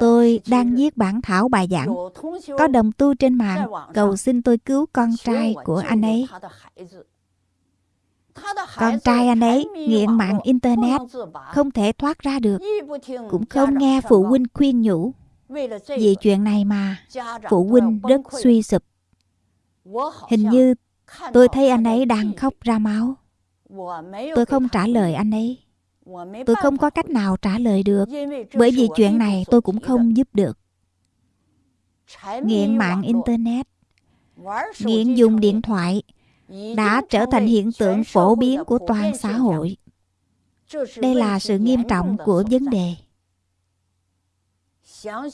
tôi đang viết bản thảo bài giảng. Có đồng tu trên mạng cầu xin tôi cứu con trai của anh ấy. Con trai anh ấy nghiện mạng Internet, không thể thoát ra được, cũng không nghe phụ huynh khuyên nhủ. Vì chuyện này mà Phụ huynh rất suy sụp. Hình như tôi thấy anh ấy đang khóc ra máu. Tôi không trả lời anh ấy. Tôi không có cách nào trả lời được. Bởi vì chuyện này tôi cũng không giúp được. Nghiện mạng Internet Nghiện dùng điện thoại Đã trở thành hiện tượng phổ biến của toàn xã hội. Đây là sự nghiêm trọng của vấn đề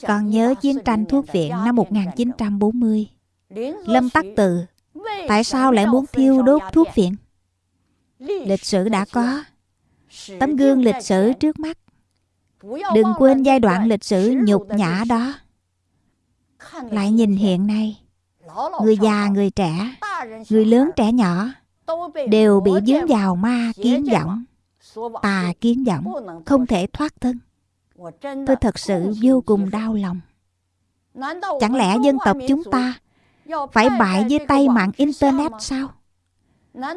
còn nhớ chiến tranh thuốc viện năm 1940 Lâm Tắc Từ Tại sao lại muốn thiêu đốt thuốc viện? Lịch sử đã có. Tấm gương lịch sử trước mắt. Đừng quên giai đoạn lịch sử nhục nhã đó. Lại nhìn hiện nay Người già, người trẻ Người lớn trẻ nhỏ Đều bị dướng vào ma kiến vọng Tà kiến vọng Không thể thoát thân. Tôi thật sự vô cùng đau lòng. Chẳng lẽ dân tộc chúng ta Phải bại dưới tay mạng Internet sao?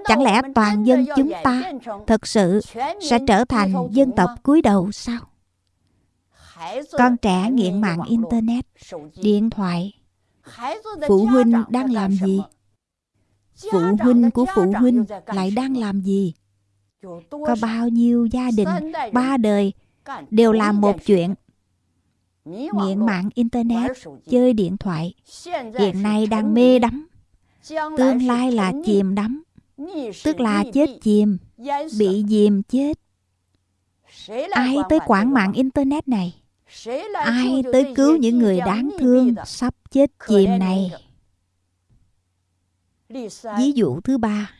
Chẳng lẽ toàn dân chúng ta Thật sự sẽ trở thành dân tộc cúi đầu sao? Con trẻ nghiện mạng Internet Điện thoại Phụ huynh đang làm gì? Phụ huynh của phụ huynh lại đang làm gì? Có bao nhiêu gia đình Ba đời đều làm một chuyện. nghiện mạng internet chơi điện thoại. Hiện nay đang mê đắm. Tương lai là chìm đắm. Tức là chết chìm. bị dìm chết. Ai tới quản mạng internet này? Ai tới cứu những người đáng thương sắp chết chìm này? Ví dụ thứ ba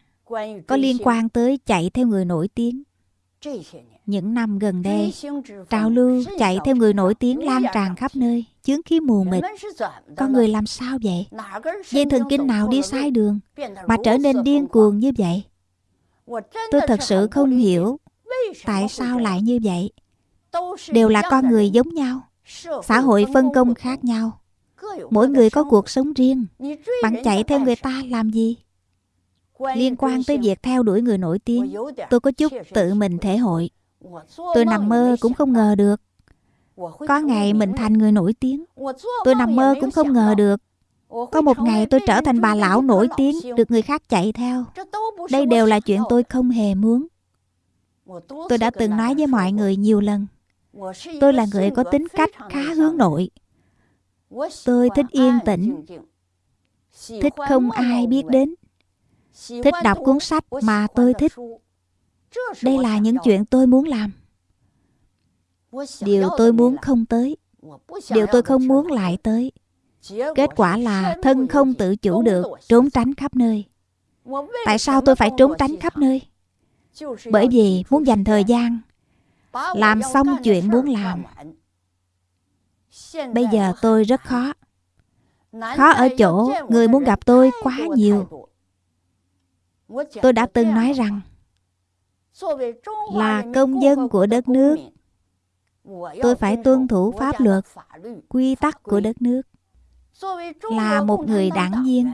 có liên quan tới chạy theo người nổi tiếng những năm gần đây, trào lưu chạy theo người nổi tiếng lan tràn khắp nơi, chướng khí mù mịt. Con người làm sao vậy? Dây thần kinh nào đi sai đường mà trở nên điên cuồng như vậy? Tôi thật sự không hiểu tại sao lại như vậy. Đều là con người giống nhau, xã hội phân công khác nhau. Mỗi người có cuộc sống riêng. Bạn chạy theo người ta làm gì? liên quan tới việc theo đuổi người nổi tiếng tôi có chút tự mình thể hội tôi nằm mơ cũng không ngờ được. Có ngày mình thành người nổi tiếng. tôi nằm mơ cũng không ngờ được. Có một ngày tôi trở thành bà lão nổi tiếng được người khác chạy theo. Đây đều là chuyện tôi không hề muốn. Tôi đã từng nói với mọi người nhiều lần. Tôi là người có tính cách khá hướng nội. Tôi thích yên tĩnh. Thích không ai biết đến. Thích đọc cuốn sách mà tôi thích đây là những chuyện tôi muốn làm. Điều tôi muốn không tới. Điều tôi không muốn lại tới. Kết quả là thân không tự chủ được trốn tránh khắp nơi. Tại sao tôi phải trốn tránh khắp nơi? Bởi vì muốn dành thời gian làm xong chuyện muốn làm. Bây giờ tôi rất khó. Khó ở chỗ người muốn gặp tôi quá nhiều. Tôi đã từng nói rằng là công dân của đất nước。tôi phải tuân thủ pháp luật quy tắc của đất nước。là một người đảng viên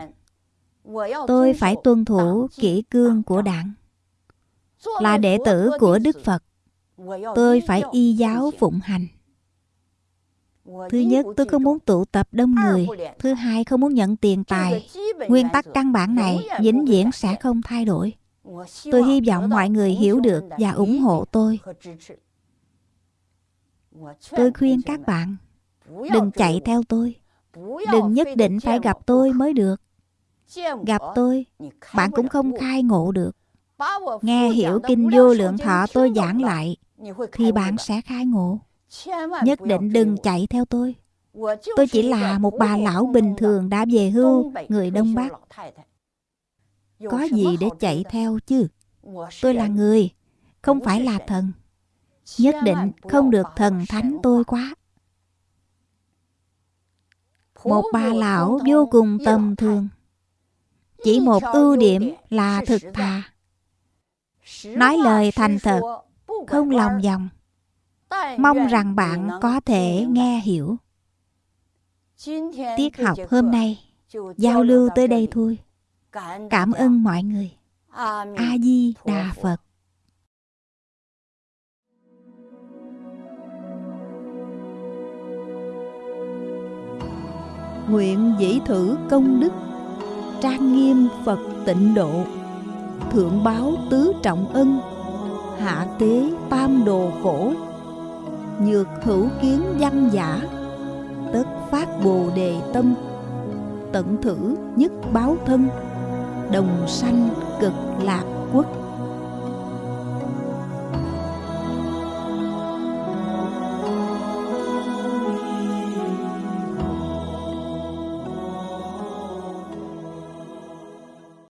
tôi phải tuân thủ kỷ cương của đảng。là đệ tử của đức phật tôi phải y giáo phụng hành。thứ nhất tôi không muốn tụ tập đông người thứ hai không muốn nhận tiền tài nguyên tắc căn bản này vĩnh viễn sẽ không thay đổi tôi hy vọng mọi người hiểu được và ủng hộ tôi. tôi. Khuyên các bạn đừng chạy theo tôi. đừng nhất định phải gặp tôi mới được. Gặp tôi bạn cũng không khai ngộ được. nghe hiểu kinh vô lượng thọ tôi giảng lại thì bạn sẽ khai ngộ. Nhất định đừng chạy theo tôi. Tôi chỉ là một bà lão bình thường đã về hưu người đông bắc có gì để chạy theo chứ? Tôi là người không phải là thần. Nhất định không được thần thánh tôi quá. Một bà lão vô cùng tầm thường. Chỉ một ưu điểm là thực thà. nói lời thành thật không lòng vòng. Mong rằng bạn có thể nghe hiểu. Tiết học hôm nay giao lưu tới đây thôi cảm ơn mọi người. a di đà phật. Nguyện dĩ thử công đức trang nghiêm phật tịnh độ thượng báo tứ trọng ân hạ tế tam đồ khổ nhược hữu kiến văn giả tất phát bồ đề tâm tận thử nhất báo thân đồng sanh cực lạc quốc.